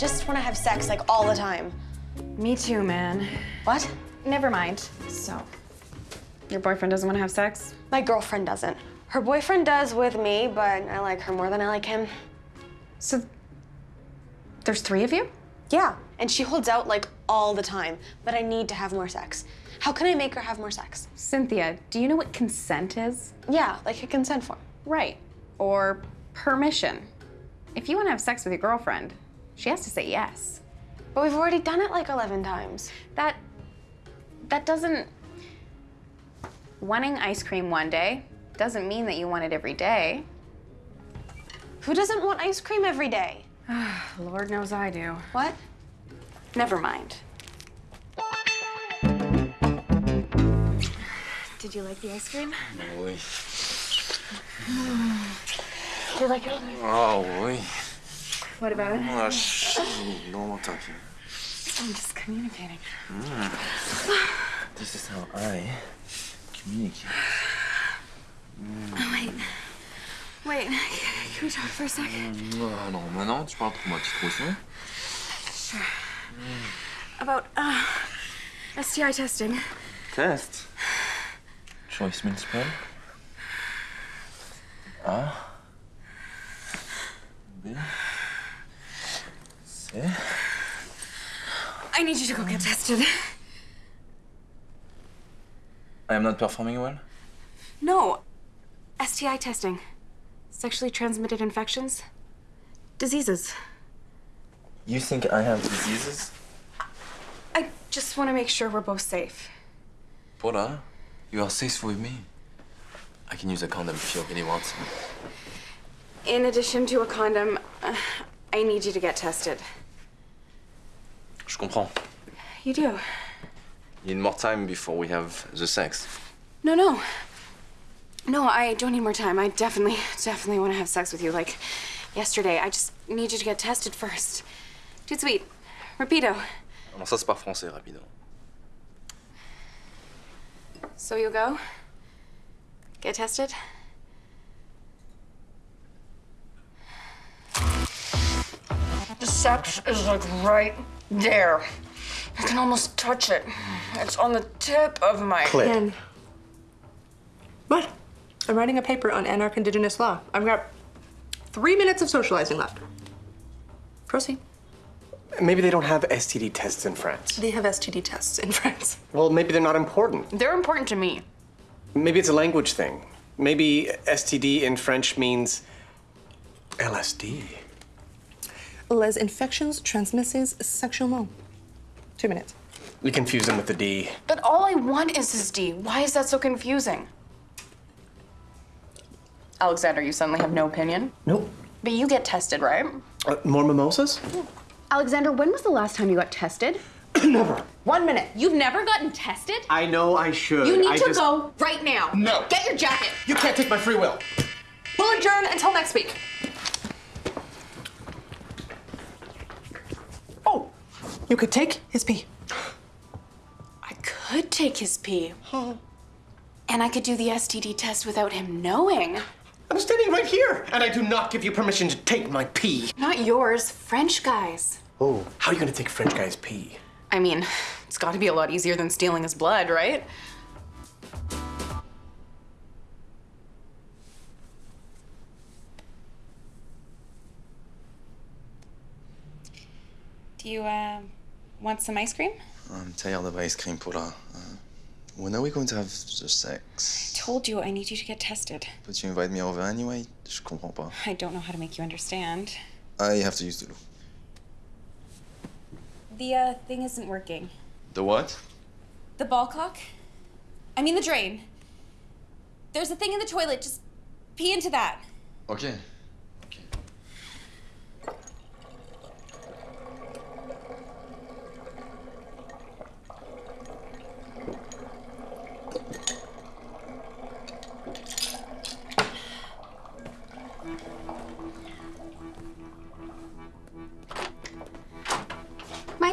just want to have sex like all the time. Me too, man. What? Never mind. So, your boyfriend doesn't want to have sex? My girlfriend doesn't. Her boyfriend does with me, but I like her more than I like him. So, there's three of you? Yeah, and she holds out like all the time, but I need to have more sex. How can I make her have more sex? Cynthia, do you know what consent is? Yeah, like a consent form. Right. Or permission. If you want to have sex with your girlfriend, she has to say yes. But we've already done it like 11 times. That that doesn't wanting ice cream one day doesn't mean that you want it every day. Who doesn't want ice cream every day? Lord knows I do. What? Never mind. Did you like the ice cream? Oui. Do you like it? Oh, oui. What about it? Normal talking. I'm just communicating. This is how I communicate. Oh, wait. Wait, can we talk for a second? Ah, non, maintenant, tu parles trop, ma petite Rousseau. About, uh, STI testing. Test. Choice multiple. A. need you to go get tested. I am not performing well? No. STI testing. Sexually transmitted infections. Diseases. You think I have diseases? I just want to make sure we're both safe. Paula, you are safe with me. I can use a condom if you really want. In addition to a condom, uh, I need you to get tested. Je comprends. You do? You need more time before we have the sex. No, no. No, I don't need more time. I definitely, definitely want to have sex with you like yesterday. I just need you to get tested first. Dude, sweet. Rapido. Non, ça c'est pas français, rapido. So you'll go? Get tested? The sex is like right there. I can almost touch it. It's on the tip of my Ken. What? I'm writing a paper on anarch indigenous law. I've got three minutes of socializing left. Proceed. Maybe they don't have STD tests in France. They have STD tests in France. Well, maybe they're not important. They're important to me. Maybe it's a language thing. Maybe STD in French means LSD. Les infections transmises sexuellement. Two minutes. We confuse them with the D. But all I want is this D. Why is that so confusing? Alexander, you suddenly have no opinion? Nope. But you get tested, right? Uh, more mimosas? Alexander, when was the last time you got tested? Never. One minute. You've never gotten tested? I know I should. You need I to just... go right now. No. Get your jacket. You can't take my free will. We'll adjourn until next week. You could take his pee. I could take his pee. And I could do the STD test without him knowing. I'm standing right here, and I do not give you permission to take my pee. Not yours, French guys. Oh, how are you gonna take French guy's pee? I mean, it's gotta be a lot easier than stealing his blood, right? Do you, uh, want some ice cream? I'm tired of ice cream, Paula. Uh, when are we going to have the sex? Told you I need you to get tested. But you invite me over anyway? Je comprends pas. I don't know how to make you understand. I have to use the loo. The, uh, thing isn't working. The what? The ball cock? I mean the drain. There's a thing in the toilet. Just pee into that. Okay.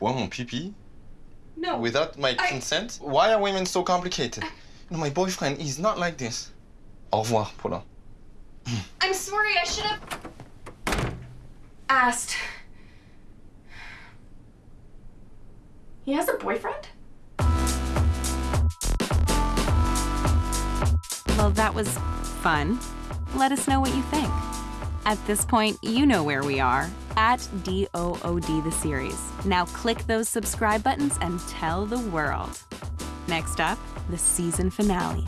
Tu bois mon pipi? No. Without my consent? Why are women so complicated? No, my boyfriend is not like this. Au revoir, Paula. Mm. I'm sorry, I should have asked. He has a boyfriend? Well, that was fun. Let us know what you think. At this point, you know where we are at DOOD the series. Now click those subscribe buttons and tell the world. Next up, the season finale.